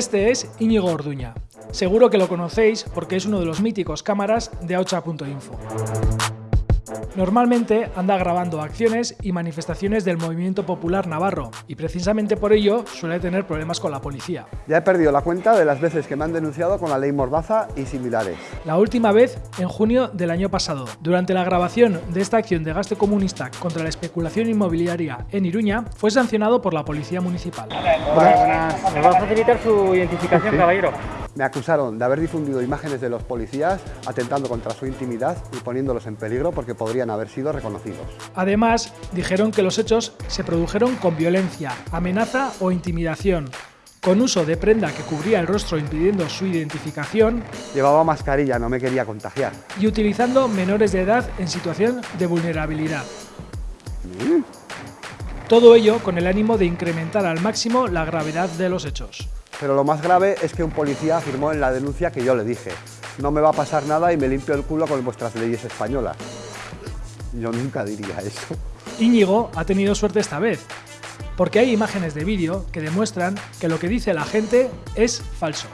Este es Íñigo Orduña. Seguro que lo conocéis porque es uno de los míticos cámaras de Aucha.info. Normalmente anda grabando acciones y manifestaciones del movimiento popular navarro y precisamente por ello suele tener problemas con la policía. Ya he perdido la cuenta de las veces que me han denunciado con la ley Mordaza y similares. La última vez en junio del año pasado, durante la grabación de esta acción de gasto comunista contra la especulación inmobiliaria en Iruña, fue sancionado por la policía municipal. Buenas. ¿Me va a facilitar su identificación, caballero? Me acusaron de haber difundido imágenes de los policías atentando contra su intimidad y poniéndolos en peligro porque podrían haber sido reconocidos. Además, dijeron que los hechos se produjeron con violencia, amenaza o intimidación, con uso de prenda que cubría el rostro impidiendo su identificación Llevaba mascarilla, no me quería contagiar. y utilizando menores de edad en situación de vulnerabilidad. Todo ello con el ánimo de incrementar al máximo la gravedad de los hechos. Pero lo más grave es que un policía afirmó en la denuncia que yo le dije no me va a pasar nada y me limpio el culo con vuestras leyes españolas. Yo nunca diría eso. Íñigo ha tenido suerte esta vez, porque hay imágenes de vídeo que demuestran que lo que dice la gente es falso.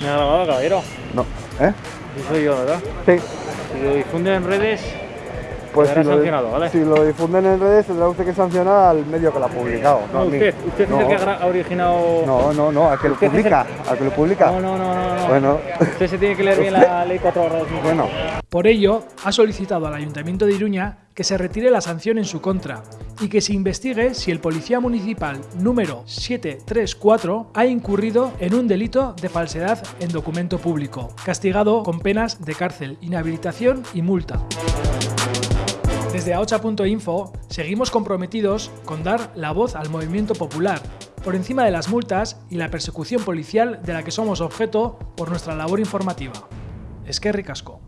¿Me ha grabado, caballero? No. ¿Eh? Sí soy yo, ¿verdad? Sí. Si lo difunden en redes, Pues si lo, sancionado, ¿vale? si lo difunden en redes tendrá usted que sancionar al medio que lo ha publicado. no, mí. usted, usted no, es el que ha originado... No, no, no, al que lo el- publica, al que lo publica. no, no, no, no, no. Bueno. Usted se tiene que leer bien la ley 4 barra 2000. Bueno, Por ello, ha solicitado al Ayuntamiento de Iruña que se retire la sanción en su contra y que se investigue si el policía municipal número 734 ha incurrido en un delito de falsedad en documento público, castigado con penas de cárcel, inhabilitación y multa. Desde aocha.info seguimos comprometidos con dar la voz al movimiento popular, por encima de las multas y la persecución policial de la que somos objeto por nuestra labor informativa. Es que ricasco.